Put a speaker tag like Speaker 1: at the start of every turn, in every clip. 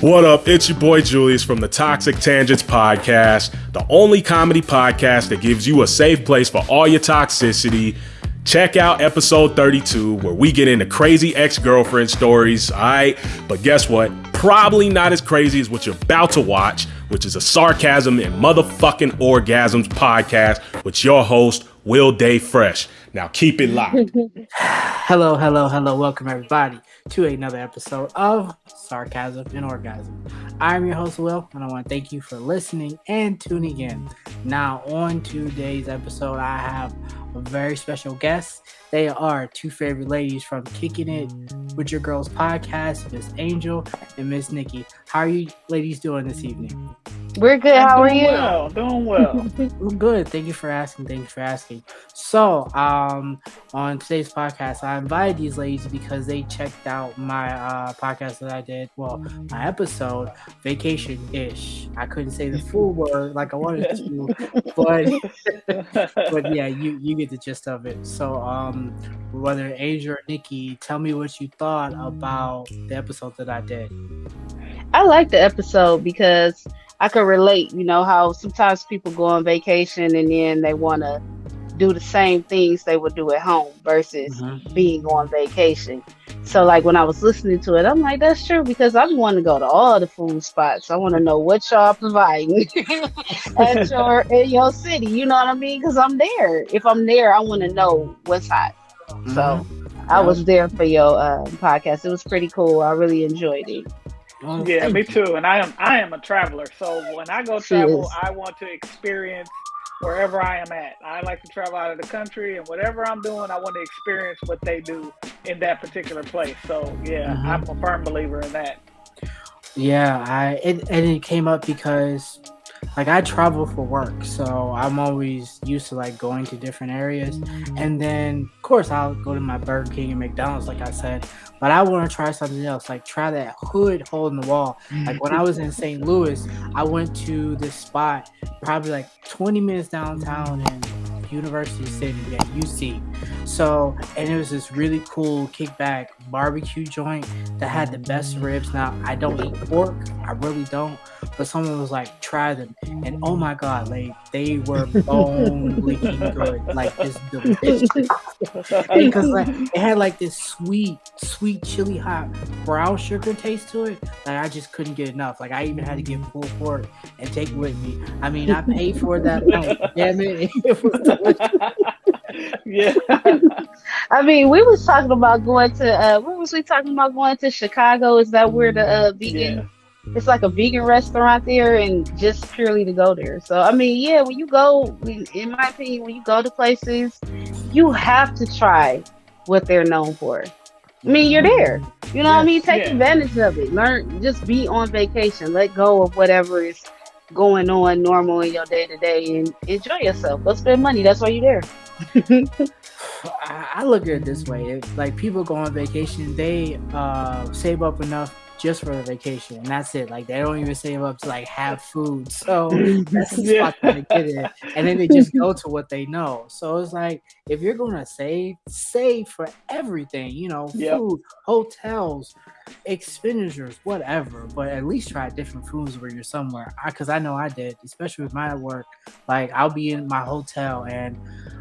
Speaker 1: What up? It's your boy Julius from the Toxic Tangents Podcast, the only comedy podcast that gives you a safe place for all your toxicity. Check out episode 32, where we get into crazy ex girlfriend stories. All right. But guess what? Probably not as crazy as what you're about to watch, which is a sarcasm and motherfucking orgasms podcast with your host, Will Day Fresh. Now keep it locked.
Speaker 2: hello, hello, hello. Welcome everybody to another episode of Sarcasm and Orgasm. I'm your host, Will, and I want to thank you for listening and tuning in. Now, on today's episode, I have a very special guest. They are two favorite ladies from Kicking It with Your Girls podcast, Miss Angel and Miss Nikki. How are you ladies doing this evening?
Speaker 3: We're good. How are you?
Speaker 4: Well, doing well.
Speaker 2: We're good. Thank you for asking. Thank you for asking. So, um, on today's podcast, I invited these ladies because they checked out my uh, podcast that I did. Well, my episode, Vacation Ish. I couldn't say the full word like I wanted to, but but yeah, you you get the gist of it. So, um, whether Asia or Nikki, tell me what you thought about the episode that I did.
Speaker 3: I like the episode because I could relate, you know, how sometimes people go on vacation and then they want to do the same things they would do at home versus mm-hmm. being on vacation. So, like when I was listening to it, I'm like, that's true because I want to go to all the food spots. I want to know what y'all providing at your in your city. You know what I mean? Because I'm there. If I'm there, I want to know what's hot. Mm-hmm. So, I was there for your uh, podcast. It was pretty cool. I really enjoyed it.
Speaker 4: Oh, yeah, me too. And I am I am a traveler, so when I go travel, I want to experience wherever I am at. I like to travel out of the country, and whatever I'm doing, I want to experience what they do in that particular place. So yeah, mm-hmm. I'm a firm believer in that.
Speaker 2: Yeah, I it, and it came up because like I travel for work, so I'm always used to like going to different areas. And then of course I'll go to my Burger King and McDonald's, like I said. But I want to try something else, like try that hood hole in the wall. Like when I was in St. Louis, I went to this spot probably like 20 minutes downtown and University City at UC. So, and it was this really cool kickback barbecue joint that had the best ribs. Now, I don't eat pork, I really don't, but someone was like, try them. And oh my God, like they were bone licking good, like this delicious. because like it had like this sweet, sweet chili hot brown sugar taste to it. Like I just couldn't get enough. Like I even had to get full pork and take it with me. I mean, I paid for that night. Damn it. it was
Speaker 4: yeah.
Speaker 3: I mean, we was talking about going to. Uh, what was we talking about going to Chicago? Is that where the uh, vegan? Yeah. It's like a vegan restaurant there, and just purely to go there. So I mean, yeah, when you go, in my opinion, when you go to places, you have to try what they're known for. I mean, you're there. You know yes, what I mean? Take yeah. advantage of it. Learn, just be on vacation. Let go of whatever is going on normal in your day to day and enjoy yourself. Go spend money. That's why you're
Speaker 2: there. I look at it this way: if, like people go on vacation, they uh, save up enough just for the vacation, and that's it. Like they don't even save up to like have food. So that's the yeah. spot they get in, and then they just go to what they know. So it's like if you're gonna save, save for everything. You know, food, yep. hotels, expenditures, whatever. But at least try different foods where you're somewhere. Because I, I know I did, especially with my work. Like I'll be in my hotel and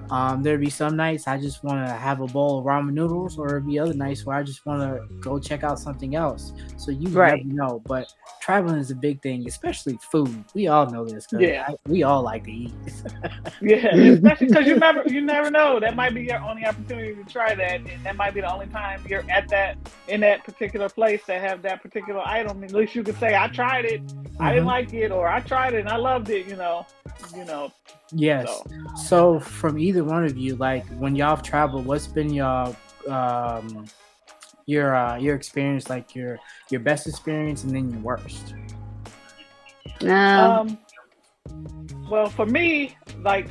Speaker 2: um, there'd be some nights I just want to have a bowl of ramen noodles, or there'd be other nights where I just want to go check out something else. So you right. never know. But traveling is a big thing, especially food. We all know this. Yeah, I, we all like to eat.
Speaker 4: yeah, especially because you never you never know. That might be your only opportunity to try that, and that might be the only time you're at that in that particular place that have that particular item. At least you could say, "I tried it, mm-hmm. I didn't mm-hmm. like it," or "I tried it and I loved it." You know, you know.
Speaker 2: Yes. So. so from either one of you, like when y'all have traveled, what's been your um your uh your experience, like your your best experience and then your worst?
Speaker 3: Um, um
Speaker 4: well for me, like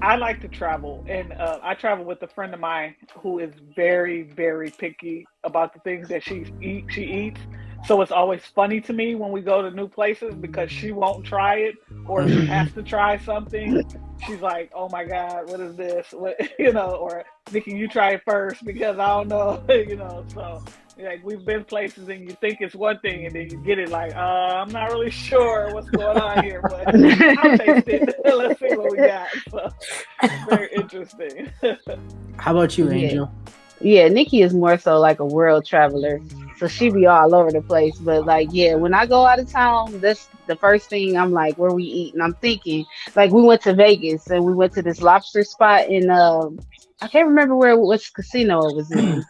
Speaker 4: I like to travel, and uh, I travel with a friend of mine who is very, very picky about the things that she eat. She eats. So it's always funny to me when we go to new places because she won't try it or she has to try something. She's like, "Oh my God, what is this?" What, you know, or Nikki, you try it first because I don't know, you know. So like we've been places and you think it's one thing and then you get it like, uh, I'm not really sure what's going on here, but I'll taste it. Let's see what we got. So very interesting.
Speaker 2: How about you, Angel?
Speaker 3: Yeah. yeah, Nikki is more so like a world traveler. So she be all over the place. But like, yeah, when I go out of town, that's the first thing I'm like, where we eat? And I'm thinking, like, we went to Vegas and we went to this lobster spot in um I can't remember where which casino it was in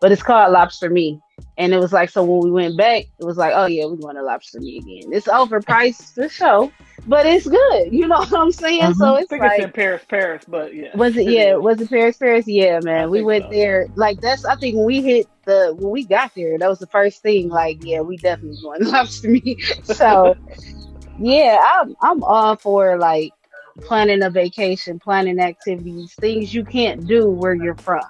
Speaker 3: but it's called Lobster Me. And it was like, so when we went back, it was like, oh yeah, we want to Lobster Me again. It's overpriced the show, but it's good. You know what I'm saying? Mm-hmm. So it's
Speaker 4: I think
Speaker 3: like
Speaker 4: it's in Paris, Paris, but yeah.
Speaker 3: Was it? Yeah, was it Paris, Paris? Yeah, man. I we went so. there. Like that's. I think when we hit the when we got there, that was the first thing. Like, yeah, we definitely going Lobster Me. so, yeah, I'm I'm all for like planning a vacation, planning activities, things you can't do where you're from.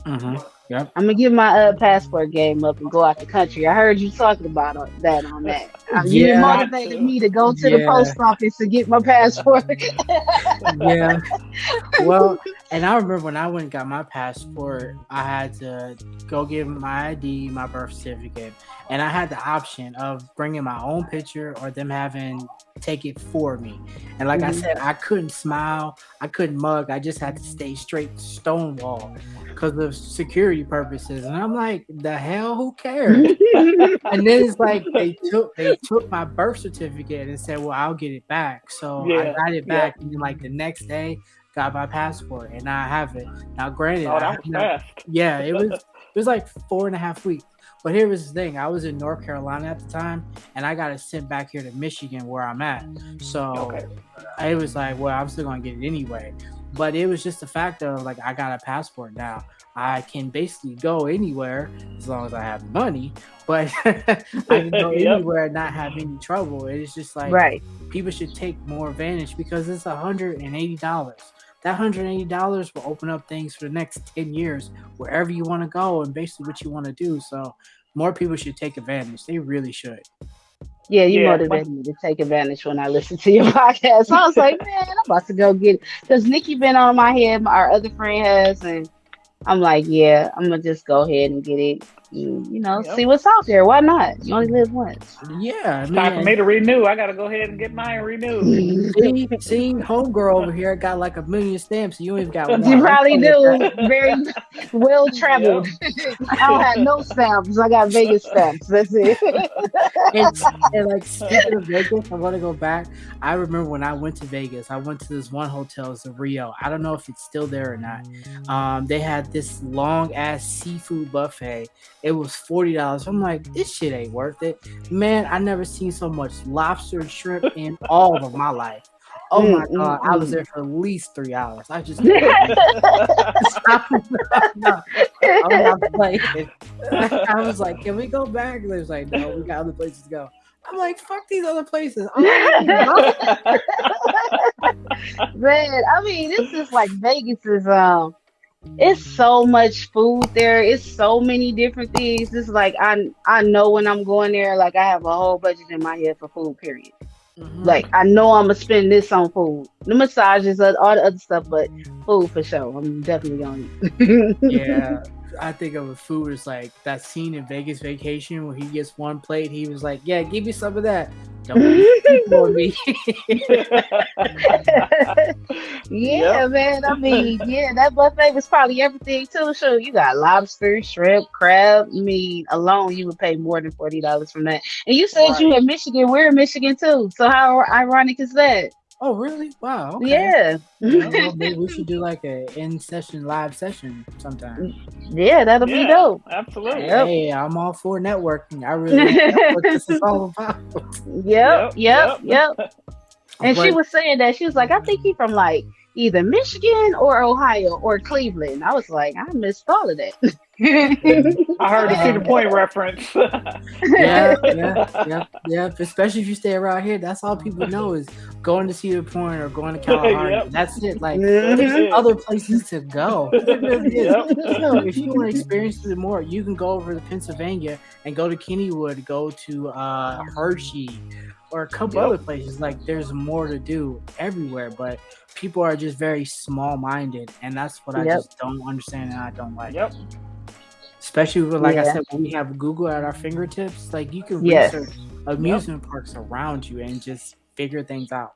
Speaker 2: Mm-hmm. Yep.
Speaker 3: I'm gonna give my uh, passport game up and go out the country. I heard you talking about that on that. You yeah. motivated me to go to yeah. the post office to get my passport.
Speaker 2: yeah. Well, and I remember when I went and got my passport, I had to go get my ID, my birth certificate, and I had the option of bringing my own picture or them having take it for me. And like mm-hmm. I said, I couldn't smile, I couldn't mug, I just had to stay straight stonewall because of security purposes. And I'm like, the hell, who cares? and then it's like they took they took my birth certificate and said, Well, I'll get it back. So yeah. I got it back, yeah. and then like the next day got my passport and I have it. Now granted,
Speaker 4: oh, that was fast.
Speaker 2: yeah, it was it was like four and a half weeks. But here was the thing: I was in North Carolina at the time, and I got it sent back here to Michigan, where I'm at. So okay. it was like, well, I'm still gonna get it anyway. But it was just the fact of like I got a passport now. I can basically go anywhere as long as I have money, but I can go yep. anywhere and not have any trouble. It's just like
Speaker 3: right.
Speaker 2: people should take more advantage because it's hundred and eighty dollars that $180 will open up things for the next 10 years wherever you want to go and basically what you want to do so more people should take advantage they really should
Speaker 3: yeah, you yeah, motivated me to take advantage when I listened to your podcast. I was like, man, I'm about to go get it. Because Nikki been on my head, our other friend has, and I'm like, yeah, I'm gonna just go ahead and get it you, you know, yep. see what's out there. Why not? You only live once.
Speaker 2: Yeah,
Speaker 4: it's time for me to renew. I got to go ahead and get mine renewed.
Speaker 2: see, see, homegirl over here got like a million stamps. You ain't got one.
Speaker 3: You probably do. Very well traveled. Yep. I don't have no stamps. I got Vegas stamps. That's it.
Speaker 2: and, and like speaking of Vegas, I want to go back. I remember when I went to Vegas. I went to this one hotel, it's a Rio. I don't know if it's still there or not. Um, they had this long ass seafood buffet it was forty dollars. I'm like, this shit ain't worth it, man. I never seen so much lobster and shrimp in all of my life. Oh mm, my god, mm, I was mm. there for at least three hours. I just I'm not, I'm not playing. I was like, can we go back? And they was like, no, we got other places to go. I'm like, fuck these other places. Man,
Speaker 3: I mean, this is like Vegas is um it's so much food there. It's so many different things. It's like I I know when I'm going there, like I have a whole budget in my head for food. Period. Mm-hmm. Like I know I'm gonna spend this on food, the massages, all the other stuff, but food for sure. I'm definitely
Speaker 2: going. yeah, I think of a food as like that scene in Vegas Vacation where he gets one plate. He was like, "Yeah, give me some of that." Don't for me.
Speaker 3: yeah, yep. man. I mean, yeah, that buffet was probably everything too. So you got lobster, shrimp, crab. I mean, alone you would pay more than forty dollars from that. And you said right. you in Michigan. We're in Michigan too. So how ironic is that?
Speaker 2: Oh, really? Wow. Okay.
Speaker 3: Yeah.
Speaker 2: well, maybe we should do like a in session live session sometime.
Speaker 3: Yeah, that'll yeah, be dope.
Speaker 4: Absolutely.
Speaker 2: Hey, I'm all for networking. I really what this is all about.
Speaker 3: Yep, yep, yep. yep. And but, she was saying that she was like, I think he from like either Michigan or Ohio or Cleveland. I was like, I missed all of that.
Speaker 4: I heard the Cedar Point reference.
Speaker 2: yeah, yeah, yeah, yeah. Especially if you stay around here, that's all people know is going to Cedar Point or going to Kalahari. Yep. That's it. Like there's other places to go. Really yep. you know, if you want to experience it more, you can go over to Pennsylvania and go to Kennywood, go to uh, Hershey, or a couple yep. other places. Like there's more to do everywhere, but people are just very small minded, and that's what I just don't understand and I don't like.
Speaker 4: Yep
Speaker 2: especially with, like yeah. I said, when we have Google at our fingertips, like you can yes. research amusement yep. parks around you and just figure things out.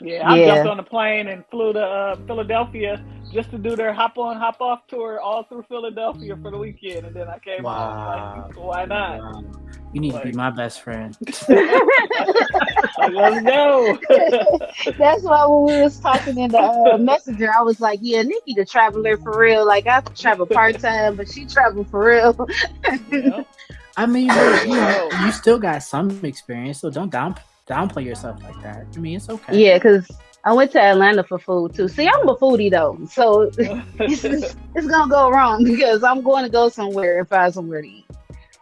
Speaker 4: Yeah, I yeah. jumped on a plane and flew to uh, Philadelphia just to do their hop on, hop off tour all through Philadelphia for the weekend, and then I came wow. home. Like, why not? Wow.
Speaker 2: You need like, to be my best friend.
Speaker 4: let's go.
Speaker 3: That's why when we was talking in the uh, messenger, I was like, "Yeah, Nikki, the traveler for real. Like I travel part time, but she travel for real."
Speaker 2: I mean, you, know, you still got some experience, so don't down downplay yourself like that. I mean, it's okay.
Speaker 3: Yeah, because I went to Atlanta for food too. See, I'm a foodie though, so it's, it's, it's, gonna go wrong because I'm going to go somewhere and find somewhere to eat.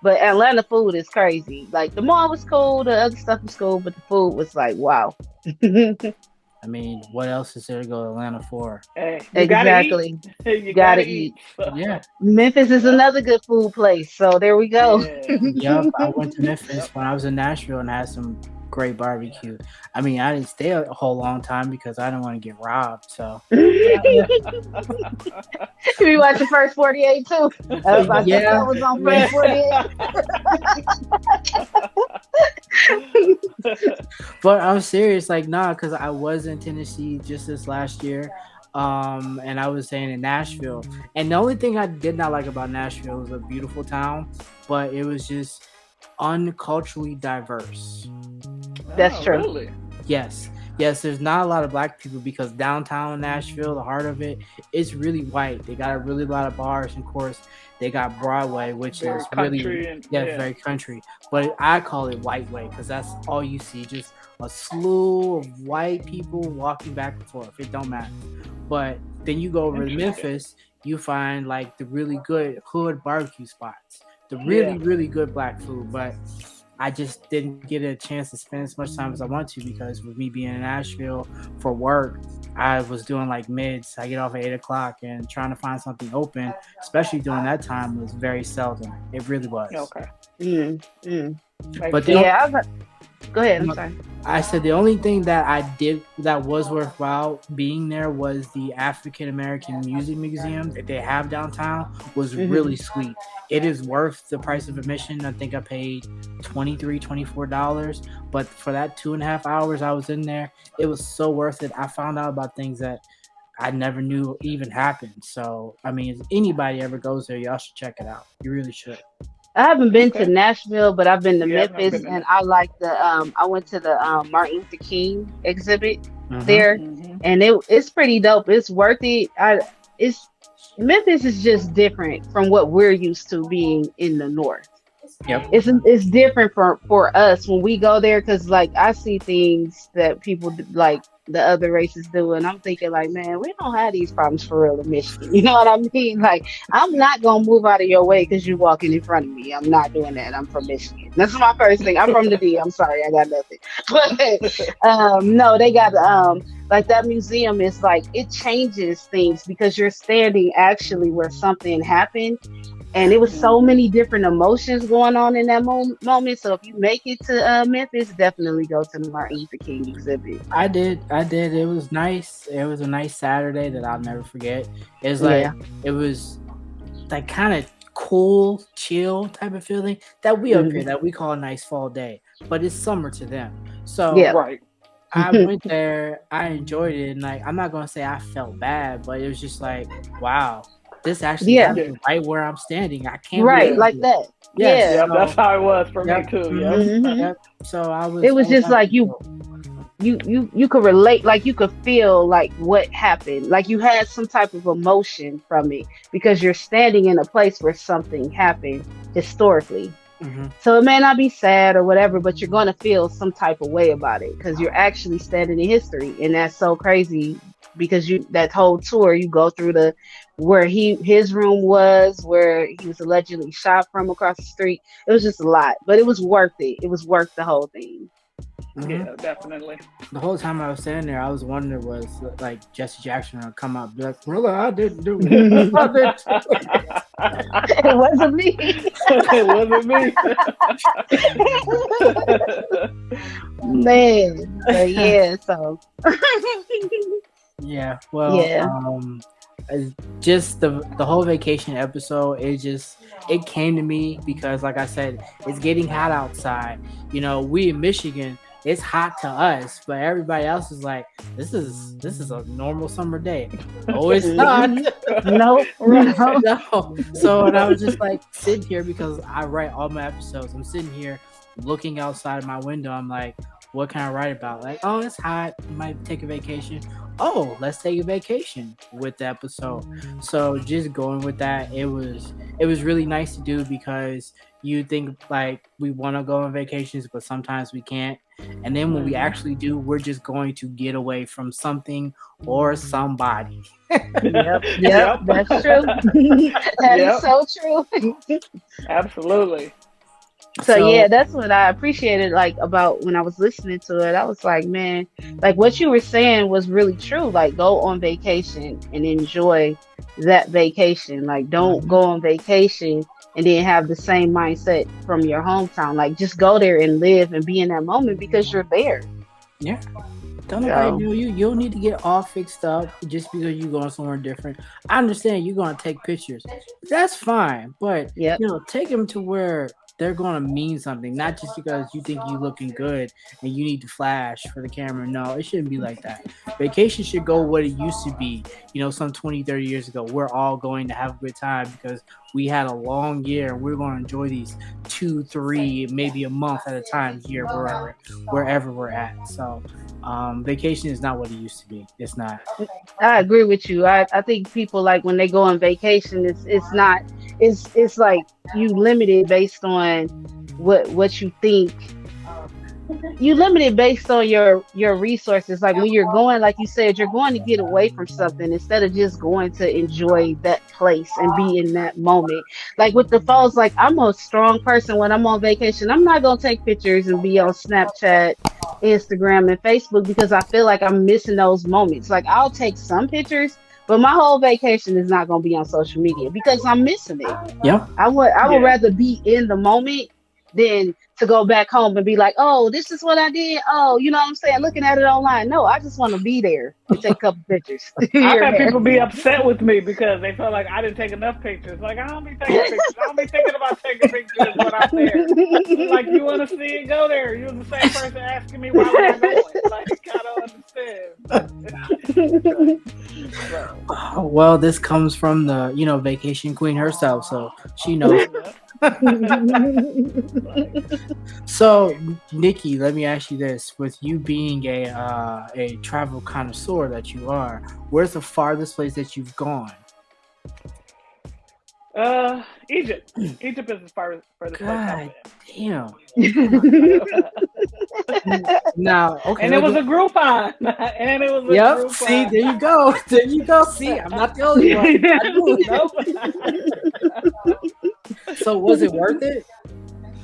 Speaker 3: But Atlanta food is crazy. Like the mall was cool, the other stuff was cool, but the food was like wow.
Speaker 2: I mean, what else is there to go to Atlanta for?
Speaker 4: Hey, exactly.
Speaker 3: Gotta you, gotta, eat. eat. yeah. Memphis is another good food place. So there we go.
Speaker 2: Yeah. yep. I went to Memphis when I was in Nashville and had some great barbecue. I mean, I didn't stay a whole long time because I didn't want to get robbed. So we
Speaker 3: watched the first 48 too. I was like, yeah. was on first
Speaker 2: 48. but I'm serious, like, nah, because I was in Tennessee just this last year. Um, and I was saying in Nashville. And the only thing I did not like about Nashville was a beautiful town, but it was just unculturally diverse.
Speaker 3: That's oh, true. Really?
Speaker 2: Yes. Yes, there's not a lot of black people because downtown Nashville, the heart of it, it's really white. They got a really lot of bars, and of course, they got Broadway, which very is really and, yeah, yeah, very country. But I call it white way because that's all you see, just a slew of white people walking back and forth. It don't matter. But then you go over to Memphis, you find like the really good hood barbecue spots, the really yeah. really good black food, but I just didn't get a chance to spend as much time as I want to because with me being in Nashville for work, I was doing like mids. I get off at eight o'clock and trying to find something open, especially during that time, was very seldom. It really was.
Speaker 3: Okay. Mm, mm.
Speaker 2: But
Speaker 3: yeah, Go ahead. I'm sorry.
Speaker 2: I said the only thing that I did that was worthwhile being there was the African American Music Museum that they have downtown was mm-hmm. really sweet. It is worth the price of admission. I think I paid $23, $24. But for that two and a half hours I was in there, it was so worth it. I found out about things that I never knew even happened. So, I mean, if anybody ever goes there, y'all should check it out. You really should.
Speaker 3: I haven't been okay. to Nashville, but I've been to yeah, Memphis, been and I like the. Um, I went to the um, Martin Luther King exhibit mm-hmm. there, mm-hmm. and it it's pretty dope. It's worth it. I it's Memphis is just different from what we're used to being in the north.
Speaker 2: Yep.
Speaker 3: It's it's different for for us when we go there because like I see things that people like the other races do. And I'm thinking, like, man, we don't have these problems for real in Michigan. You know what I mean? Like, I'm not gonna move out of your way because you're walking in front of me. I'm not doing that. I'm from Michigan. That's my first thing. I'm from the D. I'm sorry, I got nothing. But um, no, they got um like that museum is like it changes things because you're standing actually where something happened and it was so many different emotions going on in that mo- moment. So if you make it to uh, Memphis, definitely go to the Martin Luther King exhibit.
Speaker 2: I did, I did. It was nice. It was a nice Saturday that I'll never forget. It's like yeah. it was like kind of cool, chill type of feeling that we mm-hmm. up here that we call a nice fall day, but it's summer to them. So
Speaker 3: yeah,
Speaker 4: right.
Speaker 2: I went there, I enjoyed it, and like I'm not gonna say I felt bad, but it was just like, wow, this actually yeah. right where I'm standing. I can't
Speaker 3: right like that.
Speaker 4: Yes. Yeah, so, that's how it was for yep. me too. Yeah. Mm-hmm.
Speaker 2: Yep. So I was.
Speaker 3: It was, was just like you, you, you, you could relate. Like you could feel like what happened. Like you had some type of emotion from it because you're standing in a place where something happened historically. Mm-hmm. So it may not be sad or whatever, but you're going to feel some type of way about it because you're actually standing in history, and that's so crazy because you that whole tour you go through the where he his room was, where he was allegedly shot from across the street. It was just a lot, but it was worth it. It was worth the whole thing.
Speaker 4: Mm-hmm. Yeah, definitely.
Speaker 2: The whole time I was standing there, I was wondering was like Jesse Jackson would come out, and be like, "Really, I didn't do it.
Speaker 3: It wasn't me.
Speaker 4: it wasn't
Speaker 3: me. Man, but yeah. So.
Speaker 2: Yeah. Well. Yeah. Um, just the the whole vacation episode it just it came to me because like i said it's getting hot outside you know we in michigan it's hot to us, but everybody else is like, this is this is a normal summer day. Oh, it's not.
Speaker 3: no,
Speaker 2: no, no. So and I was just like sitting here because I write all my episodes. I'm sitting here looking outside of my window. I'm like, what can I write about? Like, oh, it's hot. Might take a vacation. Oh, let's take a vacation with the episode. So just going with that, it was it was really nice to do because you think like we want to go on vacations, but sometimes we can't. And then when we actually do, we're just going to get away from something or somebody.
Speaker 3: yep, yep, that's true. That yep. is so true.
Speaker 4: Absolutely.
Speaker 3: So, so, yeah, that's what I appreciated like about when I was listening to it. I was like, man, like what you were saying was really true. Like go on vacation and enjoy that vacation. Like don't mm-hmm. go on vacation and then have the same mindset from your hometown. Like just go there and live and be in that moment because you're there.
Speaker 2: Yeah. Don't nobody know you. You don't need to get all fixed up just because you're going somewhere different. I understand you're going to take pictures. That's fine, but yep. you know, take them to where they're going to mean something, not just because you think you're looking good and you need to flash for the camera. No, it shouldn't be like that. Vacation should go what it used to be, you know, some 20, 30 years ago. We're all going to have a good time because we had a long year we're going to enjoy these two, three, maybe a month at a time here, wherever, wherever we're at. So, um, vacation is not what it used to be. It's not.
Speaker 3: I agree with you. I, I think people like when they go on vacation, it's it's not it's it's like you limited based on what what you think. You limited based on your your resources. Like when you're going like you said you're going to get away from something instead of just going to enjoy that place and be in that moment. Like with the falls like i'm a strong person when i'm on vacation. I'm not going to take pictures and be on snapchat instagram and facebook because i feel like i'm missing those moments. Like i'll take some pictures but my whole vacation is not going to be on social media because I'm missing it.
Speaker 2: Yeah.
Speaker 3: I would I would yeah. rather be in the moment than to go back home and be like, oh, this is what I did. Oh, you know what I'm saying? Looking at it online. No, I just want to be there and take a couple pictures.
Speaker 4: I've had people be upset with me because they felt like I didn't take enough pictures. Like, I don't be taking pictures. I don't be thinking about taking pictures when I'm there. like, you want to see it? Go there. You're the same person asking me why we're going. Like, I don't understand.
Speaker 2: Well, this comes from the, you know, vacation queen herself. So she knows. So, Nikki, let me ask you this: With you being a uh, a travel connoisseur that you are, where's the farthest place that you've gone?
Speaker 4: Uh, Egypt. Egypt is as far as furthest
Speaker 2: God damn. now, okay.
Speaker 4: And it was a Groupon. and it was a
Speaker 2: yep. Groupon. See, there you go. There you go. See, I'm not the only one. So was it worth it?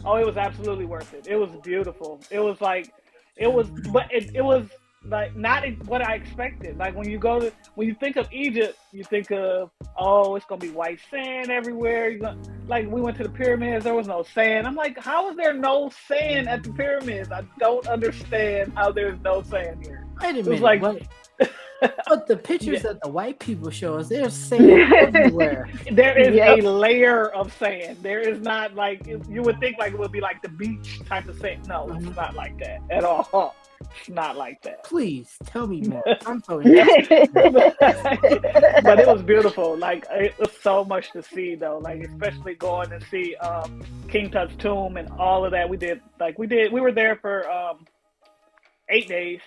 Speaker 4: Oh, it was absolutely worth it. It was beautiful. It was like, it was, but it, it was like not what I expected. Like when you go to, when you think of Egypt, you think of, oh, it's gonna be white sand everywhere. You gonna, like we went to the pyramids, there was no sand. I'm like, how is there no sand at the pyramids? I don't understand how there's no sand here.
Speaker 2: Wait a minute. Like, what? But the pictures yeah. that the white people show us, there's sand everywhere.
Speaker 4: There is yep. a layer of sand. There is not like you would think like it would be like the beach type of sand. No, it's mm-hmm. not like that at all. It's not like that.
Speaker 2: Please tell me more. I'm so
Speaker 4: but it was beautiful. Like it was so much to see though. Like especially going to see um, King Tut's tomb and all of that. We did like we did. We were there for um, eight days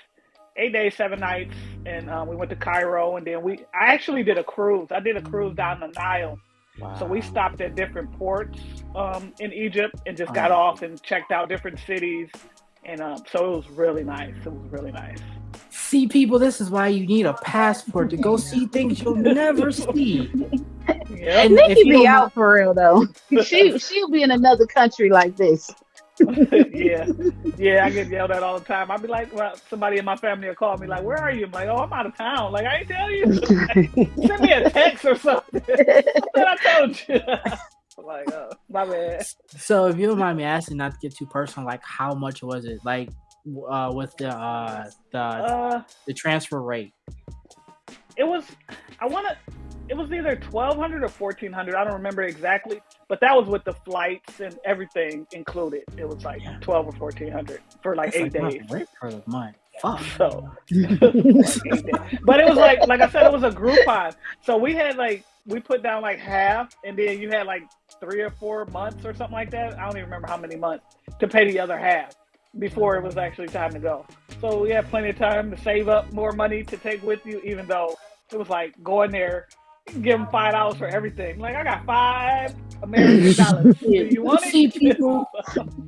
Speaker 4: eight days, seven nights, and um, we went to Cairo, and then we. I actually did a cruise. I did a cruise down the Nile. Wow. So we stopped at different ports um, in Egypt and just got off and checked out different cities, and um, so it was really nice. It was really nice.
Speaker 2: See, people, this is why you need a passport to go see things you'll never see.
Speaker 3: Yep. And Nikki be out for real though. she she'll be in another country like this.
Speaker 4: yeah, yeah, I get yelled at all the time. I'd be like, well, somebody in my family will call me like, "Where are you?" I'm like, "Oh, I'm out of town." Like, I ain't tell you. Send me a text or something. I told you. like, oh, my bad.
Speaker 2: So, if you don't mind me asking, not to get too personal, like, how much was it? Like, uh, with the uh, the uh, the transfer rate?
Speaker 4: It was. I want to it was either twelve hundred or fourteen hundred. I don't remember exactly, but that was with the flights and everything included. It was like yeah. twelve or fourteen hundred for like That's eight like days.
Speaker 2: Rent for the month. Fuck.
Speaker 4: So, but it was like like I said, it was a Groupon. So we had like we put down like half, and then you had like three or four months or something like that. I don't even remember how many months to pay the other half before it was actually time to go. So we had plenty of time to save up more money to take with you, even though it was like going there, give them five dollars for everything. Like I got five American dollars. you want
Speaker 2: See people.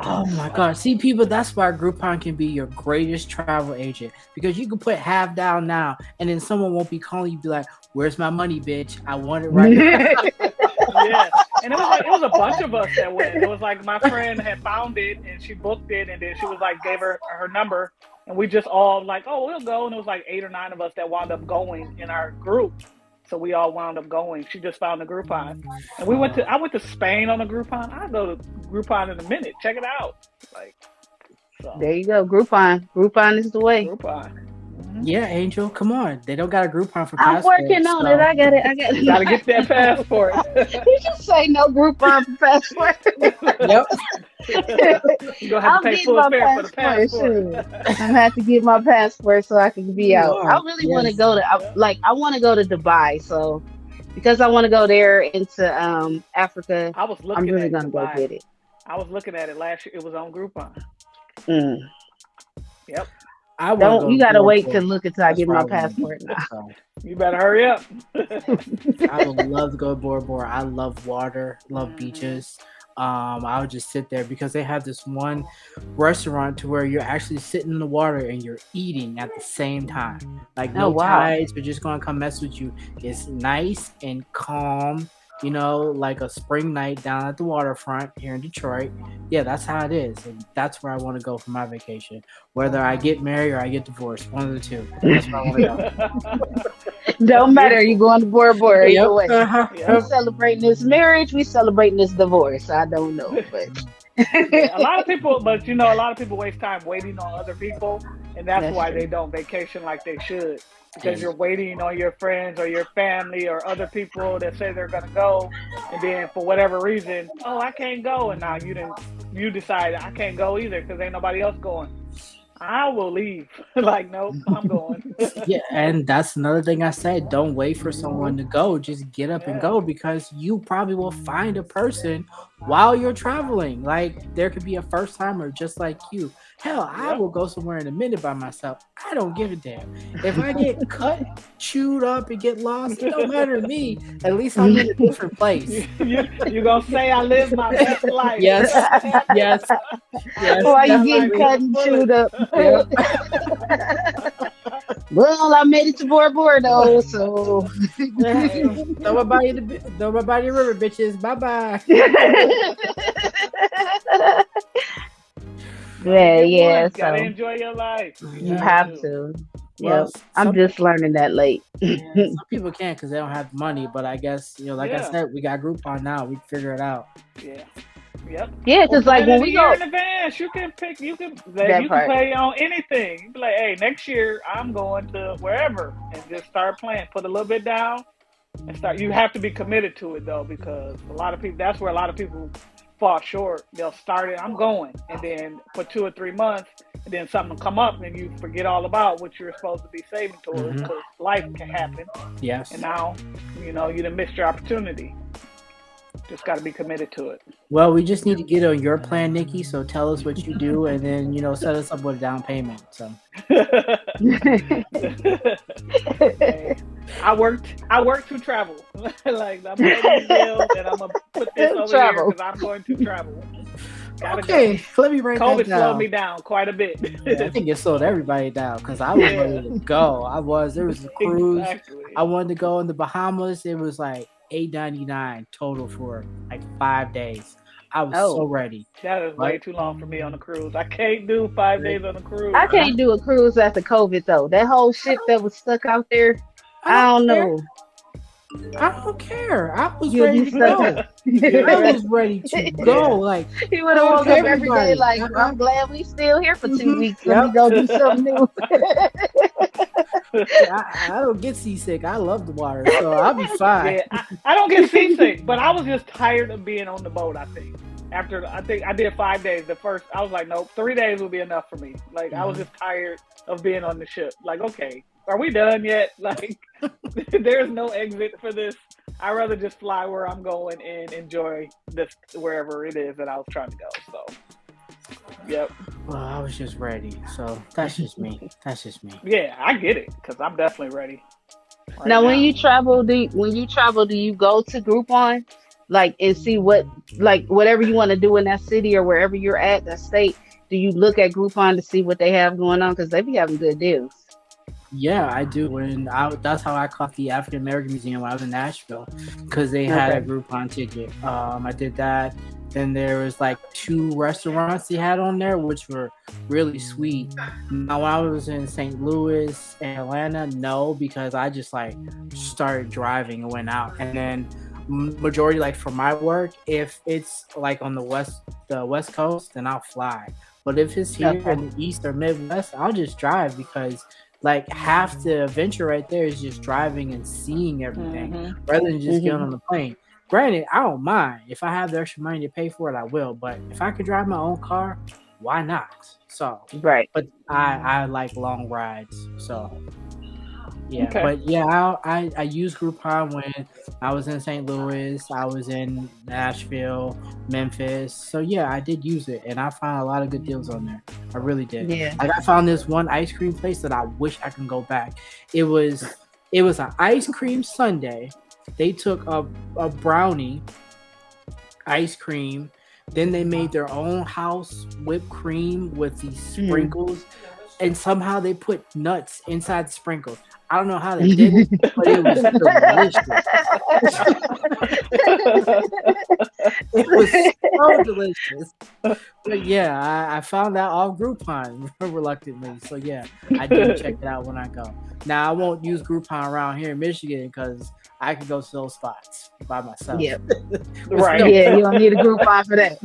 Speaker 2: oh my god. See people. That's why Groupon can be your greatest travel agent because you can put half down now, and then someone won't be calling you. Be like, "Where's my money, bitch? I want it right now."
Speaker 4: yeah, and it was like it was a bunch of us that went. It was like my friend had found it and she booked it, and then she was like gave her her number, and we just all like, "Oh, we'll go." And it was like eight or nine of us that wound up going in our group. So we all wound up going. She just found the Groupon, mm-hmm. and we went to. I went to Spain on a Groupon. I go to Groupon in a minute. Check it out. Like,
Speaker 3: so. there you go. Groupon. Groupon is the way.
Speaker 4: Groupon.
Speaker 2: Yeah, Angel, come on. They don't got a Groupon for passport.
Speaker 3: I'm working on so. it. I got it. I got it.
Speaker 4: Gotta get that passport.
Speaker 3: you just say no Groupon for passport.
Speaker 2: yep.
Speaker 4: You're gonna have I'll to pay full fare for the passport.
Speaker 3: I'm gonna have to get my passport so I can be out. I really yes. want to go to I, like I want to go to Dubai, so because I want to go there into um Africa.
Speaker 4: I was looking. I'm really gonna Dubai. go get it. I was looking at it last year. It was on Groupon.
Speaker 3: Mm.
Speaker 4: Yep.
Speaker 3: I don't. You gotta wait to look until I get my passport now.
Speaker 4: You better hurry up.
Speaker 2: I would love to go to Bora Bora. I love water. Love mm-hmm. beaches. Um, I would just sit there because they have this one restaurant to where you're actually sitting in the water and you're eating at the same time. Like no oh, wow. tides are just gonna come mess with you. It's nice and calm you know, like a spring night down at the waterfront here in Detroit. Yeah, that's how it is. And that's where I want to go for my vacation. Whether I get married or I get divorced, one of the two. That's where I want to
Speaker 3: go. Don't matter. You going to Bora Bora yep. either way. Uh-huh. Yep. We celebrating this marriage. We celebrating this divorce. I don't know, but.
Speaker 4: a lot of people, but you know, a lot of people waste time waiting on other people, and that's, that's why true. they don't vacation like they should because you're waiting on your friends or your family or other people that say they're gonna go, and then for whatever reason, oh, I can't go, and now you didn't, you decide I can't go either because ain't nobody else going. I will leave. like, nope, I'm going.
Speaker 2: yeah, and that's another thing I said. Don't wait for someone to go. Just get up yeah. and go because you probably will find a person while you're traveling. Like, there could be a first timer just like you. Hell, I will go somewhere in a minute by myself. I don't give a damn. If I get cut, chewed up, and get lost, it don't matter to me. At least I'm in a different place.
Speaker 4: you, you gonna say I live my best life?
Speaker 2: Yes, yes, yes.
Speaker 3: Why you getting cut and chewed up? Yep. well, I made it to Bora Bora though, so
Speaker 2: throw my body the throw my body river, bitches. Bye bye.
Speaker 3: Yeah, yeah. So
Speaker 4: gotta enjoy your life.
Speaker 3: You, have to. Well, yep. I'm just learning that late.
Speaker 2: yeah, some people can't because they don't have money, but I guess you know, like yeah. I said, we got Groupon now. We can figure it out.
Speaker 4: Yeah. Yep.
Speaker 3: Yeah, because like when we go
Speaker 4: in advance, you can pick. You can that you part. can play on anything. You be like, hey, next year I'm going to wherever, and just start playing. Put a little bit down, and start. You have to be committed to it though, because a lot of people. That's where a lot of people fall short. They'll start it, I'm going. And then for two or three months, and then something will come up and you forget all about what you're supposed to be saving towards because mm-hmm. life can happen.
Speaker 2: Yes.
Speaker 4: And now, you know, you done missed your opportunity. Just got to be committed to it.
Speaker 2: Well, we just need to get on your plan, Nikki. So tell us what you do, and then you know set us up with a down payment. So.
Speaker 4: I worked. I worked to travel. like I'm paying bills, and I'm gonna put this over travel. here because I'm going to travel. Gotta
Speaker 2: okay,
Speaker 4: go.
Speaker 2: let me write
Speaker 4: COVID
Speaker 2: that down.
Speaker 4: slowed me down quite a bit.
Speaker 2: Yeah, I think it slowed everybody down because I was
Speaker 4: Yeah.
Speaker 2: ready to go. I was. There was a cruise.
Speaker 4: Exactly.
Speaker 2: I wanted to go in the Bahamas. It was like eight ninety nine total for like five days. I was
Speaker 3: Oh.
Speaker 2: so ready.
Speaker 4: That is way too long for me on a cruise. I can't do five days on a cruise.
Speaker 3: I can't do a cruise after COVID though. That whole shit that was stuck out there. I don't
Speaker 2: care.
Speaker 3: know.
Speaker 2: I don't care. I was
Speaker 3: You'll
Speaker 2: ready
Speaker 3: be
Speaker 2: to go.
Speaker 3: stuck.
Speaker 2: I was ready to go. Like
Speaker 3: He would have woke up every
Speaker 2: everybody.
Speaker 3: day like,
Speaker 2: Uh-huh.
Speaker 3: I'm glad we still here for two
Speaker 2: Mhm.
Speaker 3: weeks. Let me go do something new.
Speaker 2: I, I don't get seasick. I love the water, so I'll be fine.
Speaker 4: Yeah, I, I don't get seasick, but I was just tired of being on the boat. I think after I think I did five days. The first I was like, nope, three days will be enough for me. Like I was
Speaker 2: Mhm.
Speaker 4: just tired of being on the ship. Like, okay, are we done yet? Like, there's no exit for this. I'd rather just fly where I'm going and enjoy this wherever it is that I was trying to go. So, yep,
Speaker 2: Well, I was just ready. So that's just me. That's just me.
Speaker 4: yeah, I get it because I'm definitely ready. right
Speaker 3: now, when you travel, do you, when you travel, do you go to Groupon, like and see what, like whatever you want to do in that city or wherever you're at, that state? Do you look at Groupon to see what they have going on? Because they be having good deals.
Speaker 2: Yeah, I do. When I that's how I caught the African American Museum when I was in Nashville, because they had a. Groupon ticket. Um, I did that. Then there was like two restaurants they had on there, which were really sweet. Now when I was in St. Louis and Atlanta, no, because I just like started driving and went out. And then majority like for my work, if it's like on the west the west coast, then I'll fly. But if it's here in the east or midwest, I'll just drive because like half the adventure right there is just driving and seeing everything
Speaker 4: Mhm.
Speaker 2: rather than just getting
Speaker 3: Mhm.
Speaker 2: on the plane. Granted, I don't mind if I have the extra money to pay for it, I will. But if I could drive my own car, why not? So,
Speaker 3: Right.
Speaker 2: but I I like long rides, so yeah.
Speaker 4: Okay.
Speaker 2: But yeah, I, I I used Groupon when I was in St. Louis, I was in Nashville, Memphis. So yeah, I did use it, and I found a lot of good deals on there. I really did.
Speaker 3: Yeah.
Speaker 2: Like I found this one ice cream place that I wish I can go back. It was it was an ice cream sundae. They took a, a brownie, ice cream, then they made their own house whipped cream with these
Speaker 3: Mm.
Speaker 2: sprinkles, and somehow they put nuts inside the sprinkles. I don't know how they did it, but it was delicious. It was so delicious. But yeah, I, I found that off Groupon reluctantly. So yeah, I do check it out when I go. Now I won't use Groupon around here in Michigan because I can go to those spots by myself.
Speaker 3: Yep.
Speaker 4: Right.
Speaker 3: Yeah, you don't need a Groupon for that.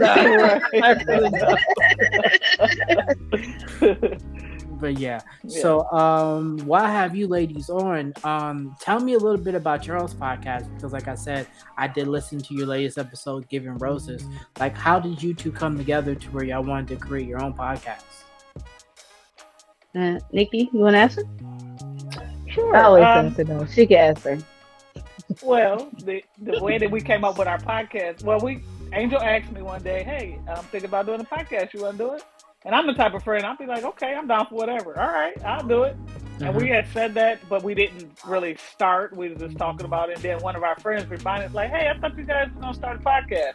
Speaker 2: But yeah.
Speaker 4: Yeah.
Speaker 2: So um why have you ladies on? Um tell me a little bit about Charles' podcast because like I said, I did listen to your latest episode, Giving Roses. Like how did you two come together to where y'all wanted to create your own podcast?
Speaker 3: Uh, Nikki, you want to answer?
Speaker 4: Sure.
Speaker 3: I always
Speaker 4: Um,
Speaker 3: answer though. She can answer.
Speaker 4: Well, the the way that we came up with our podcast, well, we Angel asked me one day, "Hey, I'm thinking about doing a podcast. You want to do it?" And I'm the type of friend I'll be like, "Okay, I'm down for whatever. All right, I'll do it." And we had said that, but we didn't really start. We were just talking about it. And then one of our friends reminded us, like, "Hey, I thought you guys were gonna start a podcast."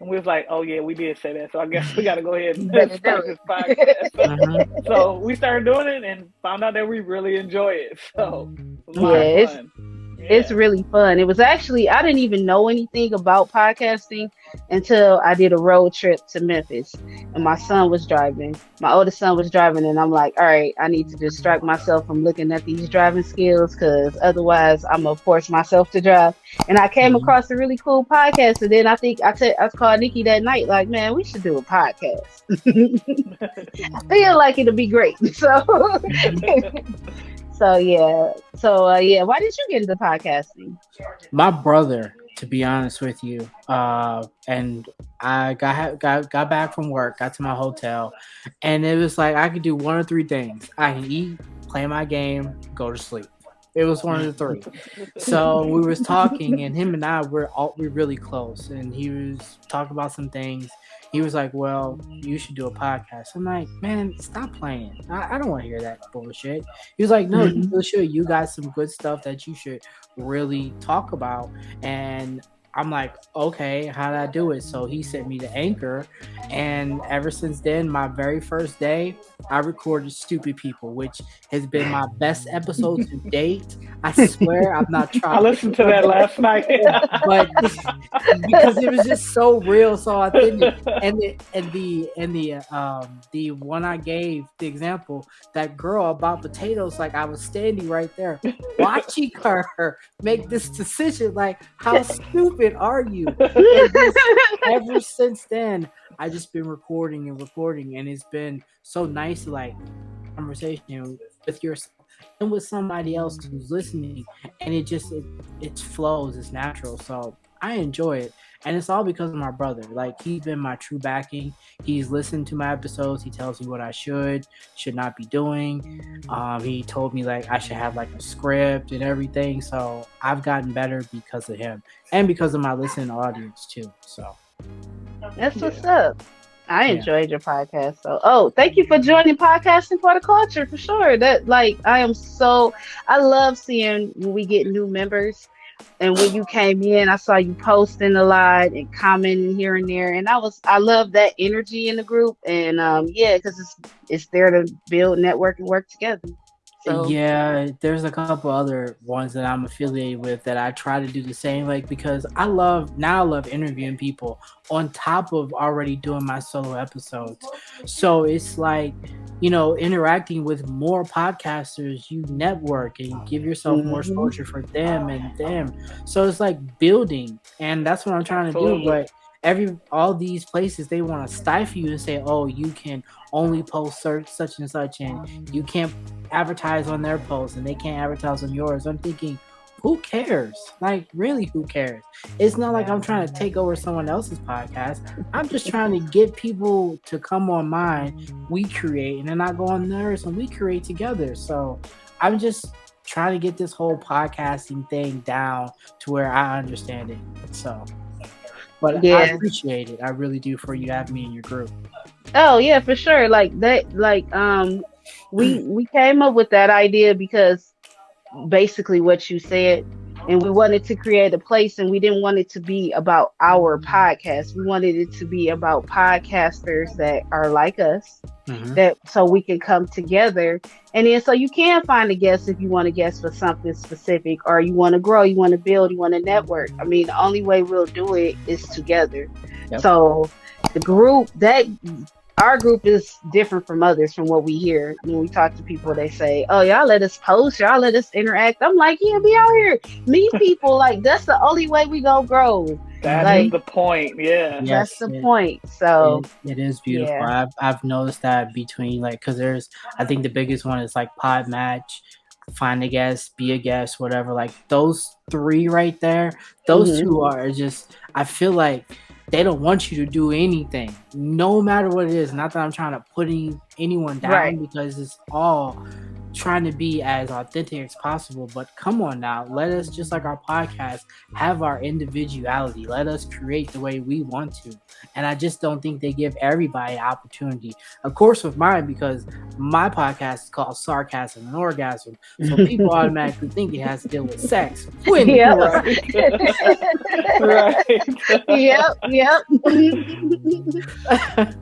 Speaker 4: And we was like, "Oh yeah, we did say that. So I guess we got to go ahead and start this podcast."
Speaker 2: Mhm.
Speaker 4: so we started doing it and found out that we really enjoy it. So it a lot
Speaker 3: Yeah,
Speaker 4: of
Speaker 3: it's-
Speaker 4: fun.
Speaker 3: It's really fun. It was actually I didn't even know anything about podcasting until I did a road trip to Memphis, and my son was driving. My oldest son was driving, and I'm like, all right, I need to distract myself from looking at these driving skills because otherwise I'm gonna force myself to drive. And I came
Speaker 2: Mhm.
Speaker 3: across a really cool podcast, and then I think I said I called Nikki that night, like, man, we should do a podcast. I feel like it'll be great. So. So yeah, so uh, yeah. Why did you get into podcasting?
Speaker 2: my brother to be honest with you uh and i got got got back from work got to my hotel and it was like i could do one or three things i can eat play my game go to sleep it was one of the three. So we was talking and him and i were all we really close and he was talking about some things. He was like well you should do a podcast. I'm like man stop playing. I, I don't want to hear that bullshit. He was like no mm-hmm. you really should. You got some good stuff that you should really talk about and i'm like okay how did i do it so he sent me to anchor And ever since then, my very first day, I recorded Stupid People, which has been my best episode to date. I swear I'm not trying.
Speaker 4: I listened to that last night.
Speaker 2: but because it was just so real, so authentic. And the and the and the um the one I gave the example, that girl about potatoes, like I was standing right there watching her make this decision. Like, how stupid are you? Just, ever since then, I just been recording and recording, and it's been so nice to like conversation with yourself and with somebody else who's listening, and it just it it flows, it's natural. So I enjoy it. And it's all because of my brother. Like he's been my true backing. He's listened to my episodes. He tells me what I should, should not be doing. Um, he told me like I should have like a script and everything. So I've gotten better because of him and because of my listening audience too. So
Speaker 3: that's what's up. I enjoyed yeah. your podcast. So, oh, thank you for joining podcasting for the culture for sure. That like I am so I love seeing when we get new members and when you came in, I saw you posting a lot and commenting here and there, and I was I love that energy in the group, and um, yeah, because it's it's there to build, network, and work together.
Speaker 2: So yeah, there's a couple other ones that I'm affiliated with that I try to do the same, like because I love now I love interviewing people on top of already doing my solo episodes. So it's like you know, interacting with more podcasters, you network and give yourself mm-hmm. more exposure for them and them. So it's like building, and that's what I'm trying to do. But every all these places they want to stifle you and say, "Oh, you can only post search such and such, and you can't advertise on their posts, and they can't advertise on yours." I'm thinking, who cares? Like, really, who cares? It's not like I'm trying to take over someone else's podcast. I'm just trying to get people to come on mine. We create, and then I go on theirs, and we create together. So I'm just trying to get this whole podcasting thing down to where I understand it. So, but yeah. I appreciate it. I really do for you to have me in your group.
Speaker 3: Oh yeah, for sure. Like that. Like um, we we came up with that idea because basically what you said and we wanted to create a place and we didn't want it to be about our podcast. We wanted it to be about podcasters that are like us mm-hmm. that so we can come together. And then so you can find a guest if you want to guest for something specific or you want to grow you want to build you want to network. I mean the only way we'll do it is together. Yep. so the group that our group is different from others from what we hear. When we talk to people they say oh y'all let us post y'all let us interact. I'm like yeah be out here meet people. Like that's the only way we gonna grow.
Speaker 4: That's like, the point yeah.
Speaker 3: Yes, that's the it, point so.
Speaker 2: it, it is beautiful. Yeah. I've, I've noticed that between like because there's i think the biggest one is like PodMatch find a guest be a guest whatever. Like those three right there those mm-hmm. two are just i feel like they don't want you to do anything, no matter what it is. Not that I'm trying to put anyone down right. because it's all trying to be as authentic as possible. But come on now, let us just like our podcast have our individuality. Let us create the way we want to. And I just don't think they give everybody an opportunity. Of course, with mine, because my podcast is called Sarcasm and Orgasm. So people automatically think it has to deal with sex. When
Speaker 3: yep. right. Yep. Yep.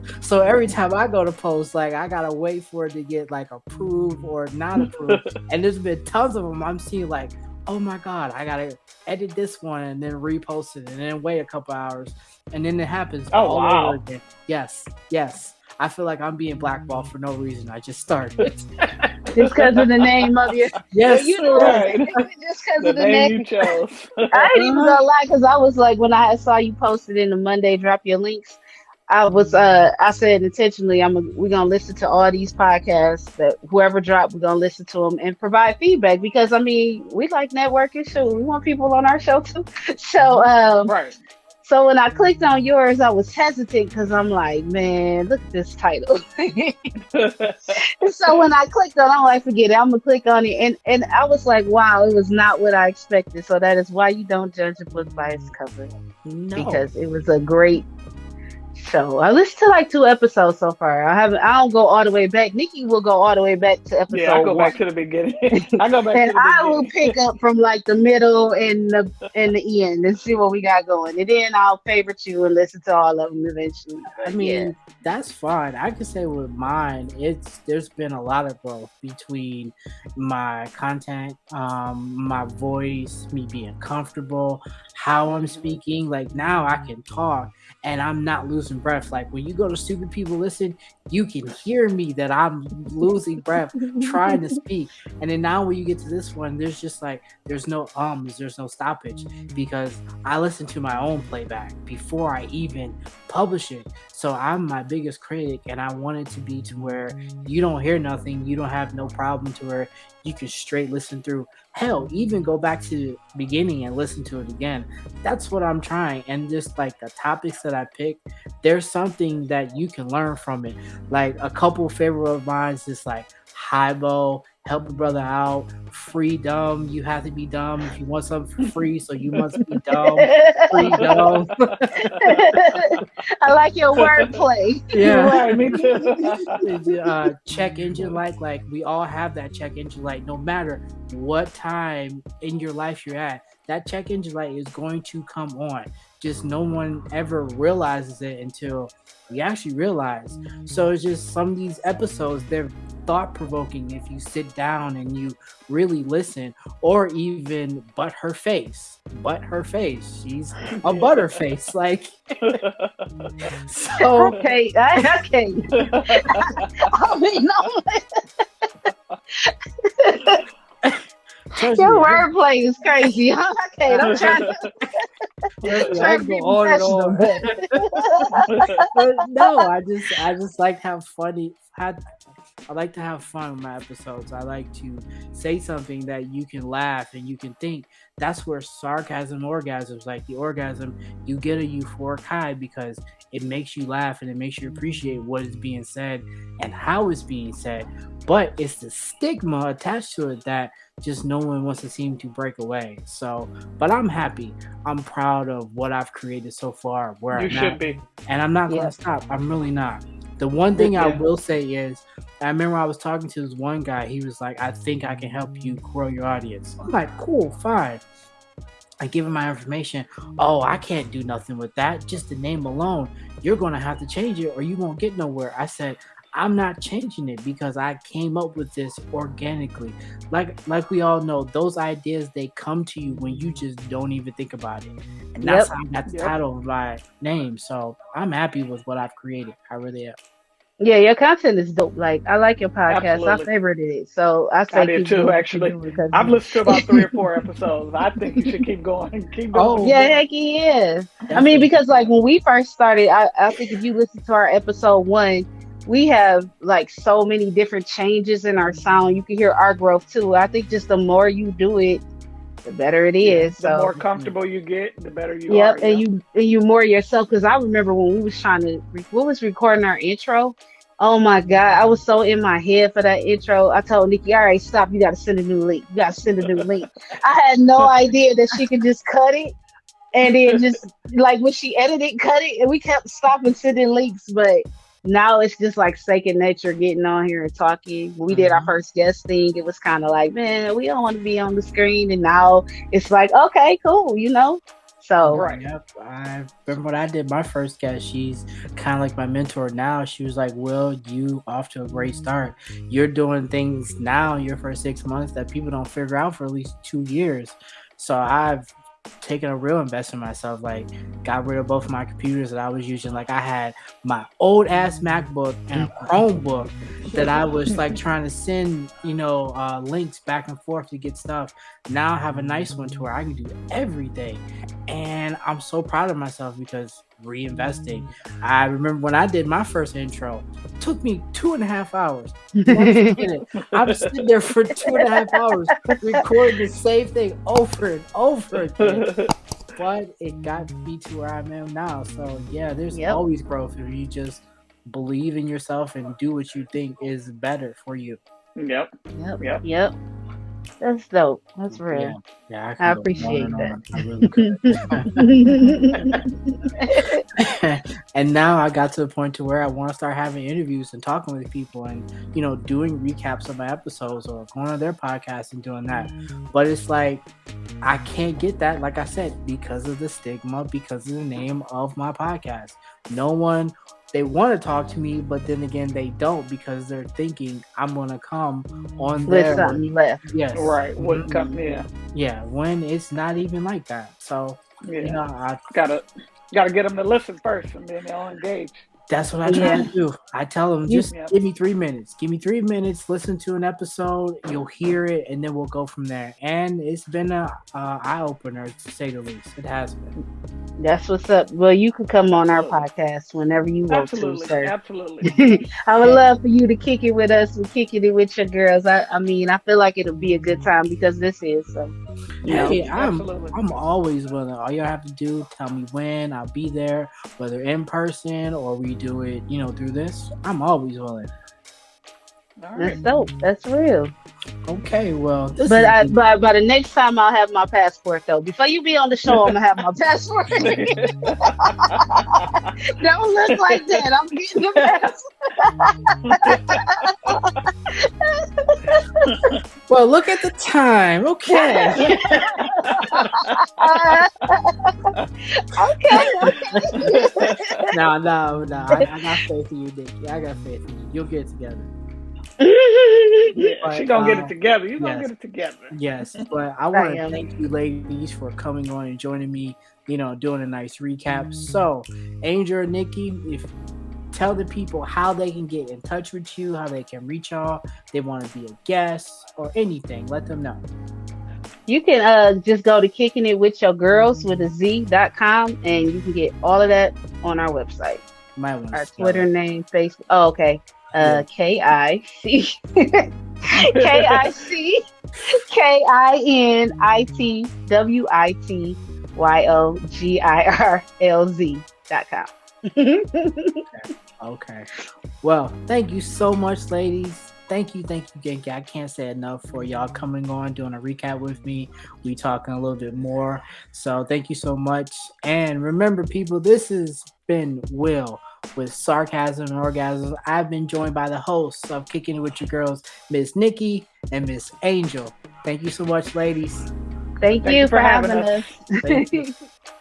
Speaker 2: so every time I go to post, like I gotta wait for it to get like approved or not approved. and there's been tons of them I'm seeing like, oh my god, I gotta edit this one and then repost it and then wait a couple hours. And then it happens
Speaker 4: oh, all wow. over again.
Speaker 2: Yes, yes. I feel like I'm being blackballed for no reason. I just started.
Speaker 3: just because of the name of your
Speaker 2: yes, you know, right.
Speaker 3: just because of the name, name. you chose. I ain't even uh-huh. gonna lie because I was like when I saw you posted in the Monday, drop your links. I was uh I said intentionally I'm a, we're gonna listen to all these podcasts that whoever dropped we're gonna listen to them and provide feedback because I mean we like networking too. We want people on our show too. So um
Speaker 4: right.
Speaker 3: so when I clicked on yours I was hesitant because I'm like man look at this title. So when I clicked on I'm like forget it I'm gonna click on it. And and I was like wow it was not what I expected. So that is why you don't judge a book by its cover.
Speaker 2: No.
Speaker 3: because it was a great So I listened to like two episodes so far. I haven't. I don't go all the way back. Nikki will go all the way back to episode.
Speaker 4: Yeah, I go
Speaker 3: one.
Speaker 4: back to the beginning. I go back
Speaker 3: and
Speaker 4: to the
Speaker 3: I
Speaker 4: beginning.
Speaker 3: will pick up from like the middle and the and the end and see what we got going. And then I'll favorite you and listen to all of them eventually.
Speaker 2: I mean, that's fine. I can say with mine, it's there's been a lot of growth between my content, um, my voice, me being comfortable, how I'm speaking. Like now I can talk and I'm not losing breath. Like when you go to stupid people listen, you can hear me that I'm losing breath trying to speak. And then now when you get to this one, there's just like there's no ums, there's no stoppage because I listen to my own playback before I even publish it. So I'm my biggest critic and I want it to be to where you don't hear nothing, you don't have no problem to where you can straight listen through. Hell, even go back to the beginning and listen to it again. That's what I'm trying. And just like the topics that I pick, there's something that you can learn from it. Like a couple favorite of mine is just like Hybo, help a brother out, free dumb. You have to be dumb if you want something for free, so you must be dumb. Free dumb.
Speaker 3: I like your wordplay.
Speaker 4: You're
Speaker 2: Yeah.
Speaker 4: right, me too.
Speaker 2: uh, check engine light like we all have that check engine light no matter what time in your life you're at that check engine light is going to come on. Just no one ever realizes it until we actually realize. So it's just some of these episodes they're thought provoking if you sit down and you really listen or even but her face. But her face. She's a butterface like. So
Speaker 3: Okay, okay. I mean,
Speaker 2: trust
Speaker 3: your
Speaker 2: me, I-
Speaker 3: wordplay is crazy. okay, I'm trying to,
Speaker 2: trust
Speaker 3: trying to
Speaker 2: go
Speaker 3: be
Speaker 2: on
Speaker 3: professional.
Speaker 2: on. no, I just I just like to have funny. Had I like to have fun with my episodes. I like to say something that you can laugh and you can think. That's where sarcasm, orgasms, like the orgasm, you get a euphoric high because it makes you laugh and it makes you appreciate what is being said and how it's being said. But it's the stigma attached to it that just no one wants to seem to break away. So, but I'm happy. I'm proud of what I've created so far. Where
Speaker 4: You
Speaker 2: I'm
Speaker 4: should
Speaker 2: at
Speaker 4: be.
Speaker 2: and I'm not
Speaker 3: Yeah.
Speaker 2: gonna stop. I'm really not. The one thing I will say is, I remember I was talking to this one guy. He was like, "I think I can help you grow your audience." I'm like, "Cool, fine." I give him my information. Oh, I can't do nothing with that. Just the name alone, you're gonna have to change it, or you won't get nowhere. I said, I'm not changing it because I came up with this organically. Like like we all know, those ideas they come to you when you just don't even think about it. And that's
Speaker 3: Yep.
Speaker 2: how I got the
Speaker 4: Yep.
Speaker 2: title of my name. So I'm happy with what I've created. I really am.
Speaker 3: Yeah, your content is dope. Like I like your podcast.
Speaker 4: Absolutely.
Speaker 3: I favorited it. So I say
Speaker 4: I did
Speaker 3: keep
Speaker 4: too,
Speaker 3: doing
Speaker 4: actually.
Speaker 3: doing because-
Speaker 4: I've listened to about three or four episodes. I think you should keep going. Keep oh, going.
Speaker 2: Oh,
Speaker 3: Yeah, heck yeah. I mean, because like when we first started, I, I think if you listen to our episode one, we have like so many different changes in our sound. You can hear our growth too. I think just the more you do it, the better it is.
Speaker 4: the
Speaker 3: so
Speaker 4: more comfortable you get, the better you
Speaker 3: Yep,
Speaker 4: are.
Speaker 3: and you and you more yourself. Because I remember when we was trying to, re- we was recording our intro. Oh my god, I was so in my head for that intro. I told Nikki, "All right, stop. You got to send a new link. You got to send a new link." I had no idea that she could just cut it, and then just like when she edited, cut it, and we kept stopping sending links. But now it's just like second nature getting on here and talking. When we did our
Speaker 2: Mhm.
Speaker 3: first guest thing, it was kind of like, man, we don't want to be on the screen, and now it's like, okay, cool, you know. So
Speaker 4: Right.
Speaker 2: Yep. I remember when I did my first guest, she's kind of like my mentor now. She was like, Will, you off to a great start. You're doing things now in your first six months that people don't figure out for at least two years. So I've taken a real investment in myself. Like, got rid of both of my computers that I was using. Like, I had my old ass MacBook and a Chromebook that I was like trying to send, you know, uh, links back and forth to get stuff. Now I have a nice one to where I can do everything. And I'm so proud of myself because reinvesting. I remember when I did my first intro, it took me two and a half hours. Once a minute. I was sitting there for two and a half hours recording the same thing over and over again. But it got me to where I am now. So yeah, there's
Speaker 3: Yep.
Speaker 2: always growth if you just believe in yourself and do what you think is better for you.
Speaker 4: Yep.
Speaker 3: Yep.
Speaker 4: Yep.
Speaker 3: Yep. That's dope. That's real.
Speaker 2: yeah,
Speaker 3: I
Speaker 2: can go on
Speaker 3: appreciate that.
Speaker 2: I really could. and now I got to the point to where I want to start having interviews and talking with people and you know doing recaps of my episodes or going on their podcast and doing that. Mm. But it's like I can't get that, like I said, because of the stigma, because of the name of my podcast. No one they want to talk to me, but then again they don't because they're thinking I'm gonna come on
Speaker 3: with
Speaker 2: their
Speaker 3: something left.
Speaker 2: Yes,
Speaker 4: Right. Wouldn't come. Mm-hmm. Yeah.
Speaker 2: yeah. When it's not even like that. So
Speaker 4: Yeah.
Speaker 2: you know, I
Speaker 4: Gotta gotta get them to listen first, and then they'll engage.
Speaker 2: That's what I try
Speaker 3: Yeah.
Speaker 2: to do. I tell them, just
Speaker 4: Yeah.
Speaker 2: give me three minutes. Give me three minutes. Listen to an episode. You'll hear it, and then we'll go from there. And it's been a uh, eye opener to say the least. It has been.
Speaker 3: That's what's up. Well, you can come on our podcast whenever you want to,
Speaker 4: Absolutely.
Speaker 3: sir.
Speaker 4: Absolutely.
Speaker 3: I would love for you to kick it with us and kicking it with your girls. I, I mean, I feel like it'll be a good time because this is so. You know,
Speaker 2: Hey, I'm
Speaker 4: Absolutely.
Speaker 2: I'm always willing. All y'all have to do, tell me when. I'll be there, whether in person or we do it, you know, through this. I'm always willing.
Speaker 4: All
Speaker 3: that's
Speaker 4: right.
Speaker 3: dope. That's real.
Speaker 2: Okay, well, this
Speaker 3: But
Speaker 2: is
Speaker 3: I, but by the next time I'll have my passport though. Before you be on the show, I'm gonna have my passport. Don't look like that. I'm getting the passport.
Speaker 2: well. Look at the time. Okay.
Speaker 3: okay, okay.
Speaker 2: no, no, no. I, I got faith in you, Nikki. I got faith in you. You'll get together.
Speaker 4: Yeah, she gonna get
Speaker 2: uh,
Speaker 4: it together. You gonna
Speaker 2: yes.
Speaker 4: get it together.
Speaker 2: Yes, but I want to thank you, ladies, for coming on and joining me. You know, doing a nice recap. So, Angel and Nikki, if tell the people how they can get in touch with you, how they can reach y'all, they want to be a guest or anything. Let them know.
Speaker 3: You can uh just go to kicking it with your girls with a Z dot com and you can get all of that on our website.
Speaker 2: My might want
Speaker 3: Our Twitter name, Facebook. Oh, okay. Uh K I C K I C K I N I T W I T Y O G I R L Z dot com.
Speaker 2: Okay. Well, thank you so much, ladies. Thank you, thank you, Genki. I can't say enough for y'all coming on, doing a recap with me. We talking a little bit more. So thank you so much. And remember, people, this has been Will with Sarcasm and orgasms. I've been joined by the hosts of Kicking It With Your Girls, Miss Nikki and Miss Angel. Thank you so much, ladies.
Speaker 3: Thank,
Speaker 4: Thank
Speaker 3: you
Speaker 4: you
Speaker 3: for
Speaker 4: for
Speaker 3: having
Speaker 4: having
Speaker 3: us.
Speaker 2: Thank